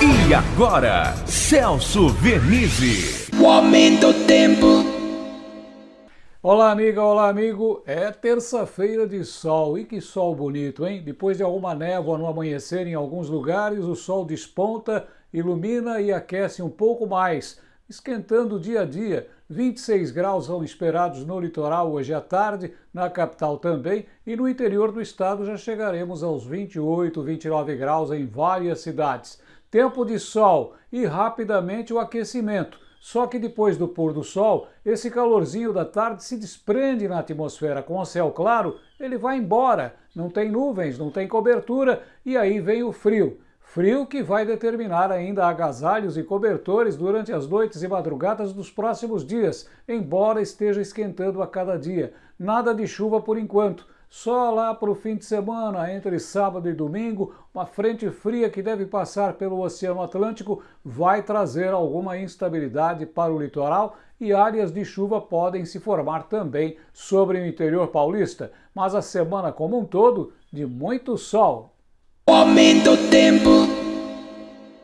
E agora, Celso Vernizzi. O aumento do tempo. Olá, amiga, olá, amigo. É terça-feira de sol. E que sol bonito, hein? Depois de alguma névoa no amanhecer em alguns lugares, o sol desponta, ilumina e aquece um pouco mais, esquentando dia a dia. 26 graus são esperados no litoral hoje à tarde, na capital também, e no interior do estado já chegaremos aos 28, 29 graus em várias cidades. Tempo de sol e rapidamente o aquecimento. Só que depois do pôr do sol, esse calorzinho da tarde se desprende na atmosfera com o céu claro, ele vai embora, não tem nuvens, não tem cobertura e aí vem o frio. Frio que vai determinar ainda agasalhos e cobertores durante as noites e madrugadas dos próximos dias, embora esteja esquentando a cada dia. Nada de chuva por enquanto. Só lá para o fim de semana, entre sábado e domingo, uma frente fria que deve passar pelo Oceano Atlântico vai trazer alguma instabilidade para o litoral e áreas de chuva podem se formar também sobre o interior paulista. Mas a semana como um todo, de muito sol. O aumento do tempo.